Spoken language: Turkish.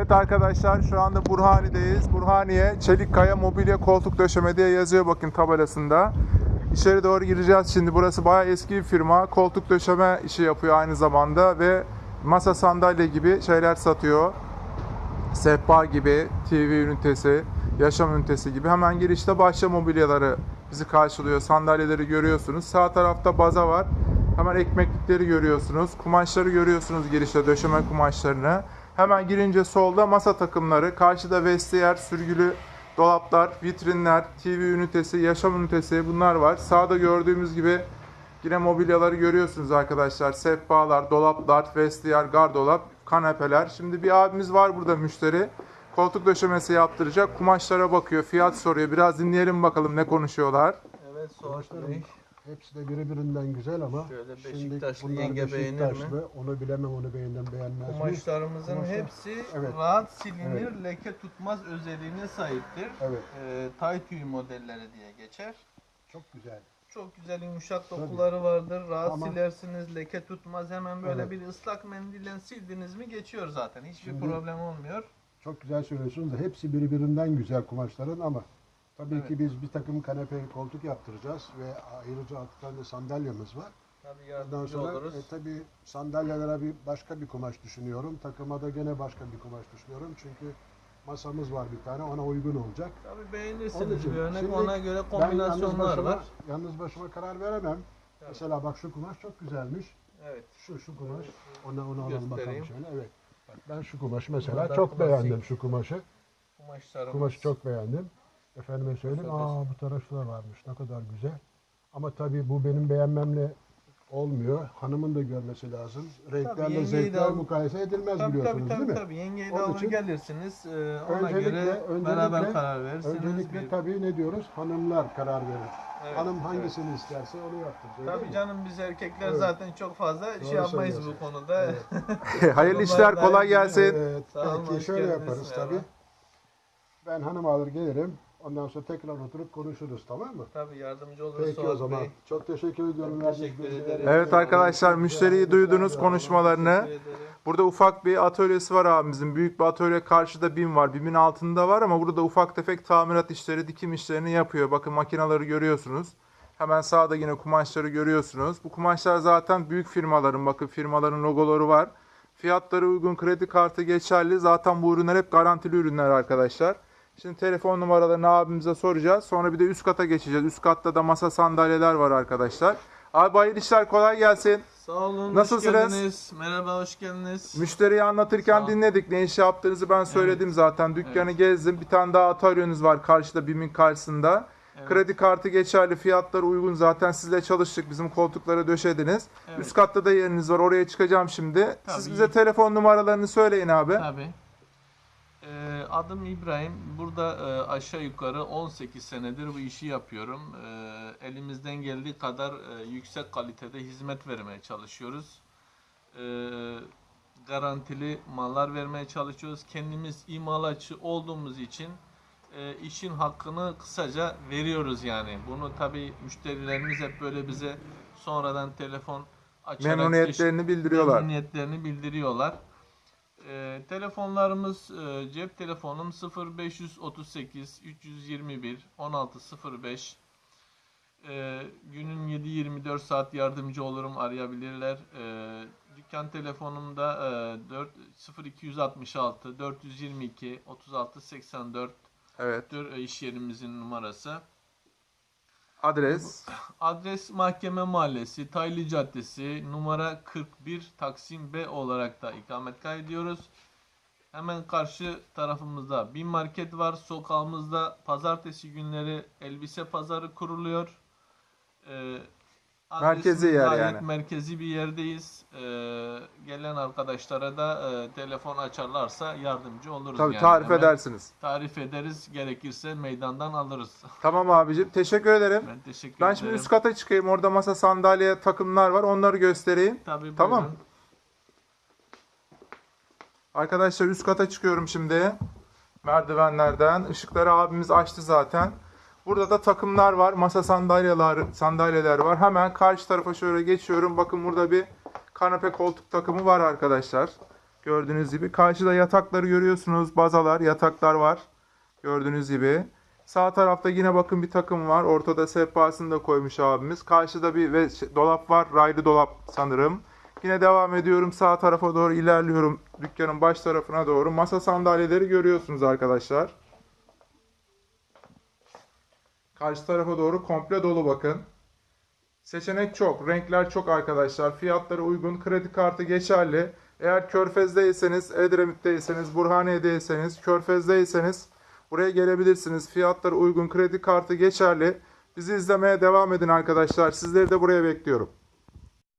Evet arkadaşlar şu anda Burhani'deyiz. Burhaniye Çelikkaya Mobilya Koltuk Döşeme diye yazıyor bakın tabelasında. İçeri doğru gireceğiz şimdi. Burası bayağı eski bir firma. Koltuk döşeme işi yapıyor aynı zamanda ve masa sandalye gibi şeyler satıyor. Sehpa gibi, TV ünitesi, yaşam ünitesi gibi. Hemen girişte bahçe mobilyaları bizi karşılıyor. Sandalyeleri görüyorsunuz. Sağ tarafta baza var. Hemen ekmeklikleri görüyorsunuz. Kumaşları görüyorsunuz girişte döşeme kumaşlarını. Hemen girince solda masa takımları. Karşıda vestiyer, sürgülü dolaplar, vitrinler, TV ünitesi, yaşam ünitesi bunlar var. Sağda gördüğümüz gibi Yine mobilyaları görüyorsunuz arkadaşlar. Sehpalar, dolaplar, vestiyer, gardolap, kanepeler. Şimdi bir abimiz var burada müşteri. Koltuk döşemesi yaptıracak. Kumaşlara bakıyor, fiyat soruyor. Biraz dinleyelim bakalım ne konuşuyorlar. Evet Kumaşların Bey. Hepsi de birbirinden güzel ama Şöyle Beşiktaşlı bunlar yenge beğenir mi? Onu bilemem onu beğendim beğenmez mi? Kumaşlarımızın Kumaşlar- hepsi Evet. rahat silinir, Evet. leke tutmaz özelliğine sahiptir. Evet Ee, tay tüyü modelleri diye geçer. çok güzel. Çok güzel yumuşak Tabii. dokuları vardır. Rahat Ama- silersiniz, leke tutmaz. Hemen böyle Evet. bir ıslak mendille sildiniz mi geçiyor zaten. Hiçbir Şimdi- problem olmuyor. Çok güzel söylüyorsunuz da hepsi birbirinden güzel kumaşların ama tabii Evet. ki biz bir takım kanepe koltuk yaptıracağız ve ayrıca altı tane sandalyemiz var. Tabii Ondan sonra oluruz. e, tabii sandalyelere bir başka bir kumaş düşünüyorum. Takıma da gene başka bir kumaş düşünüyorum. Çünkü masamız var bir tane ona uygun olacak. Tabii beğenirsiniz için bir örnek. şimdi Ona göre Ben yalnız kombinasyonlar başıma, var. yalnız başıma karar veremem. Evet. Mesela bak şu kumaş çok güzelmiş. Evet. Şu şu kumaş. Ona onu alalım bakalım şöyle. Evet. Bak ben şu kumaşı mesela Bunlar çok klasik. beğendim şu kumaşı. Kumaşı çok beğendim. Efendime söyleyeyim. Aa bu tarafta da varmış. Ne kadar güzel. Ama tabii bu benim beğenmemle olmuyor. Hanımın da görmesi lazım. Renklerle zevkler mukayese edilmez Tabii biliyorsunuz tabii tabii, değil mi? tabii. Yengeyi de Onun alır için gelirsiniz. Ee, ona öncelikle- göre öncelikle- beraber karar verirsiniz. Öncelikle Bir- tabii ne diyoruz? Hanımlar karar verir. Evet, Hanım evet. hangisini isterse onu yaptırır. öyle Tabii mi? canım biz erkekler Evet. zaten çok fazla şey Doğru yapmayız bu konuda. Evet. Hayırlı işler, kolay gelsin. Evet, Sağ olun, şöyle yaparız Merhaba. tabii. Ben hanım alır gelirim. Ondan sonra tekrar oturup konuşuruz tamam mı? Tabii yardımcı oluruz Peki o Suat zaman. Bey. Çok teşekkür ediyorum. Verdiğiniz teşekkür ederim. Evet arkadaşlar müşteriyi duydunuz konuşmalarını. Burada ufak bir atölyesi var abimizin. Büyük bir atölye karşıda BİM var. BİM'in altında var ama burada ufak tefek tamirat işleri, dikim işlerini yapıyor. Bakın makinaları görüyorsunuz. Hemen sağda yine kumaşları görüyorsunuz. Bu kumaşlar zaten büyük firmaların, bakın firmaların logoları var. Fiyatları uygun, kredi kartı geçerli. Zaten bu ürünler hep garantili ürünler arkadaşlar. Şimdi telefon numaralarını abimize soracağız. Sonra bir de üst kata geçeceğiz. Üst katta da masa sandalyeler var arkadaşlar. Abi hayırlı işler kolay gelsin. Sağ olun. Nasılsınız? Hoş geldiniz. Merhaba, hoş geldiniz. Müşteriyi anlatırken dinledik. Ne iş yaptığınızı ben söyledim zaten. Dükkanı gezdim. Bir tane daha atölyeniz var karşıda BİM'in karşısında. Evet. Kredi kartı geçerli, fiyatlar uygun. Zaten sizle çalıştık. Bizim koltuklara döşediniz. Evet. Üst katta da yeriniz var. Oraya çıkacağım şimdi. Siz Tabii. bize telefon numaralarını söyleyin abi. Tabii. Adım İbrahim. Burada e, aşağı yukarı 18 senedir bu işi yapıyorum. Ee, elimizden geldiği kadar e, yüksek kalitede hizmet vermeye çalışıyoruz. Ee, garantili mallar vermeye çalışıyoruz. Kendimiz imalatçı olduğumuz için e, işin hakkını kısaca veriyoruz yani. Bunu tabii müşterilerimiz hep böyle bize sonradan telefon açarak Memnuniyetlerini bildiriyorlar. memnuniyetlerini bildiriyorlar. Ee, telefonlarımız e, cep telefonum 0538 321 1605 ee, günün 7-24 saat yardımcı olurum arayabilirler. Ee, dükkan telefonumda e, 4 0266 422 36 84 Evet. e, iş yerimizin numarası. Adres. Adres Mahkeme Mahallesi, Taylı Caddesi, numara 41 Taksim B olarak da ikamet kaydediyoruz. Hemen karşı tarafımızda bir market var. Sokağımızda pazartesi günleri elbise pazarı kuruluyor. Ee, Merkezi yer gayet yani. Merkezi bir yerdeyiz. Ee, gelen arkadaşlara da e, telefon açarlarsa yardımcı oluruz. Tabii yani. tarif Hemen edersiniz. Tarif ederiz. Gerekirse meydandan alırız. Tamam abicim. Teşekkür ederim. Ben teşekkür Ben ederim. şimdi üst kata çıkayım. Orada masa sandalye takımlar var. Onları göstereyim. Tabii Tamam. buyurun. Arkadaşlar üst kata çıkıyorum şimdi. Merdivenlerden. Işıkları abimiz açtı zaten. Burada da takımlar var. Masa sandalyeler, sandalyeler var. Hemen karşı tarafa şöyle geçiyorum. Bakın burada bir kanepe koltuk takımı var arkadaşlar. Gördüğünüz gibi. Karşıda yatakları görüyorsunuz. Bazalar, yataklar var. Gördüğünüz gibi. Sağ tarafta yine bakın bir takım var. Ortada sehpasını da koymuş abimiz. Karşıda bir ve şey- dolap var. Raylı dolap sanırım. Yine devam ediyorum. Sağ tarafa doğru ilerliyorum. Dükkanın baş tarafına doğru. Masa sandalyeleri görüyorsunuz arkadaşlar. Karşı tarafa doğru komple dolu bakın. Seçenek çok, renkler çok arkadaşlar. Fiyatları uygun, kredi kartı geçerli. Eğer Körfez'deyseniz, Edremit'teyseniz, Burhaniye'deyseniz, Körfez'deyseniz buraya gelebilirsiniz. Fiyatları uygun, kredi kartı geçerli. Bizi izlemeye devam edin arkadaşlar. Sizleri de buraya bekliyorum.